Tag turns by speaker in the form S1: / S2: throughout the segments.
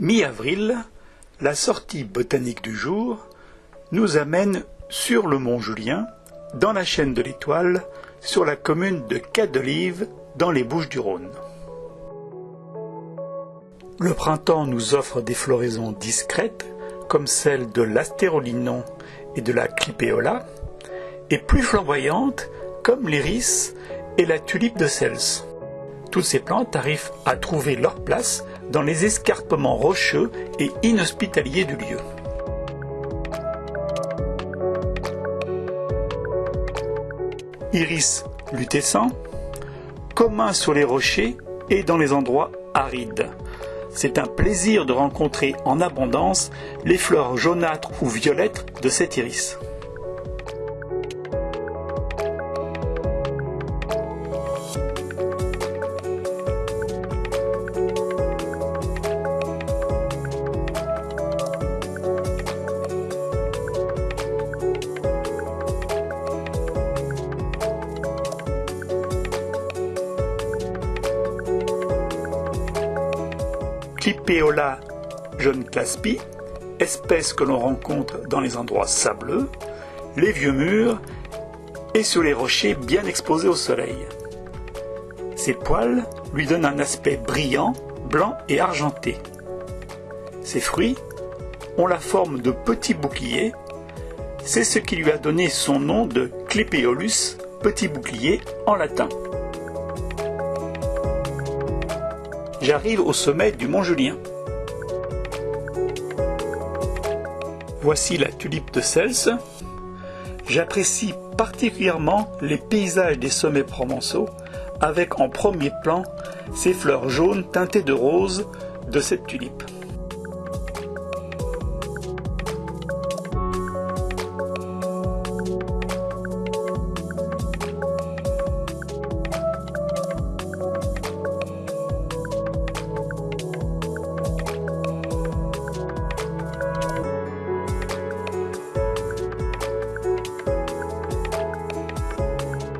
S1: Mi-avril, la sortie botanique du jour nous amène sur le mont Julien, dans la chaîne de l'Étoile, sur la commune de Cadelive, dans les Bouches-du-Rhône. Le printemps nous offre des floraisons discrètes, comme celle de l'astérolinon et de la clipéola, et plus flamboyantes, comme l'iris et la tulipe de Cels. Toutes ces plantes arrivent à trouver leur place dans les escarpements rocheux et inhospitaliers du lieu. Iris lutescent, commun sur les rochers et dans les endroits arides. C'est un plaisir de rencontrer en abondance les fleurs jaunâtres ou violettes de cet iris. Clipéola jeune claspi, espèce que l'on rencontre dans les endroits sableux, les vieux murs et sur les rochers bien exposés au soleil. Ses poils lui donnent un aspect brillant, blanc et argenté. Ses fruits ont la forme de petits boucliers. C'est ce qui lui a donné son nom de Clipeolus, petit bouclier en latin. J'arrive au sommet du mont Julien. Voici la tulipe de Cels. J'apprécie particulièrement les paysages des sommets provençaux avec en premier plan ces fleurs jaunes teintées de rose de cette tulipe.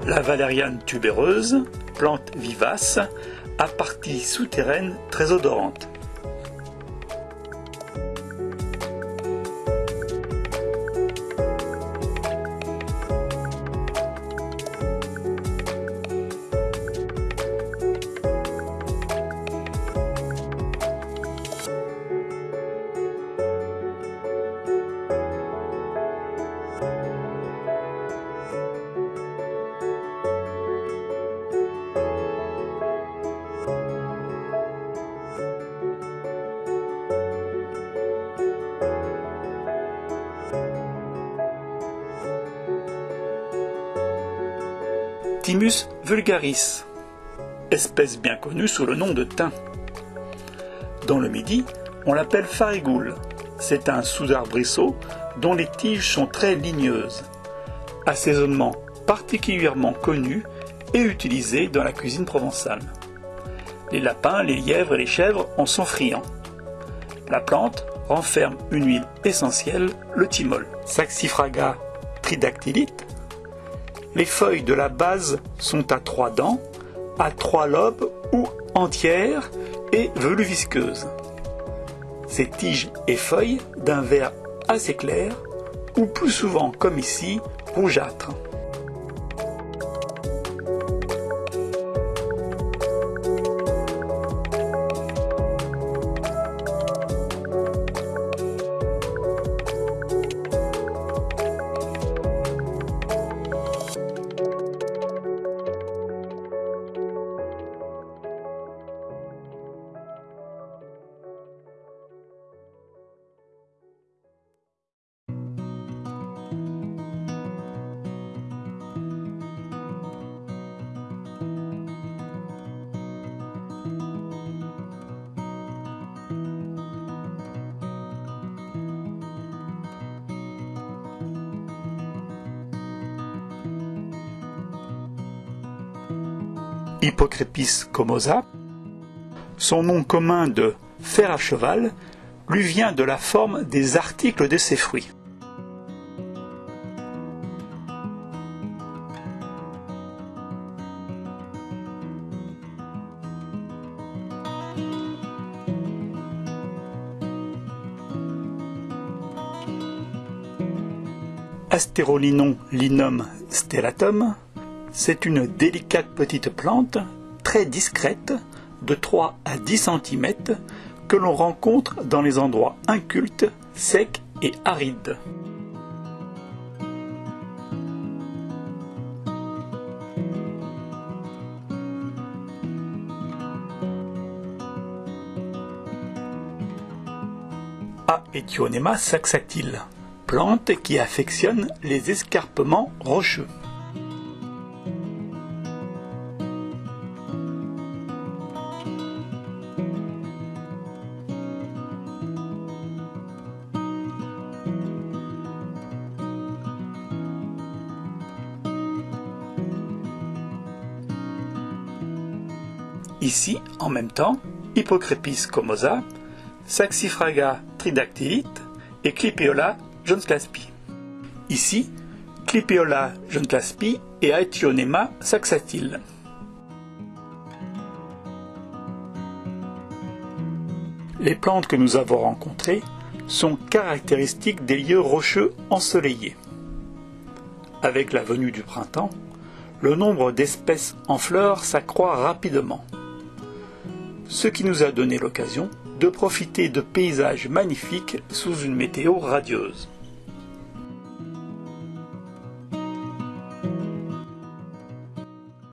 S1: La valériane tubéreuse, plante vivace, à partie souterraine très odorante. Thymus vulgaris, espèce bien connue sous le nom de thym. Dans le Midi, on l'appelle farigoule. C'est un sous-arbrisseau dont les tiges sont très ligneuses. Assaisonnement particulièrement connu et utilisé dans la cuisine provençale. Les lapins, les lièvres et les chèvres en sont friands. La plante renferme une huile essentielle, le thymol. Saxifraga tridactylite les feuilles de la base sont à trois dents, à trois lobes ou entières et veluvisqueuses. Ces tiges et feuilles d'un vert assez clair ou plus souvent comme ici rougeâtre. Hypocrépis comosa. Son nom commun de fer à cheval lui vient de la forme des articles de ses fruits. Astérolinon linum stellatum c'est une délicate petite plante, très discrète, de 3 à 10 cm, que l'on rencontre dans les endroits incultes, secs et arides. Aethionema saxatile, plante qui affectionne les escarpements rocheux. Ici, en même temps, Hippocrepis comosa, Saxifraga tridactylite et Clipiola johnslaspi. Ici, Clipiola johnslaspi et Aethionema saxatile. Les plantes que nous avons rencontrées sont caractéristiques des lieux rocheux ensoleillés. Avec la venue du printemps, le nombre d'espèces en fleurs s'accroît rapidement ce qui nous a donné l'occasion de profiter de paysages magnifiques sous une météo radieuse.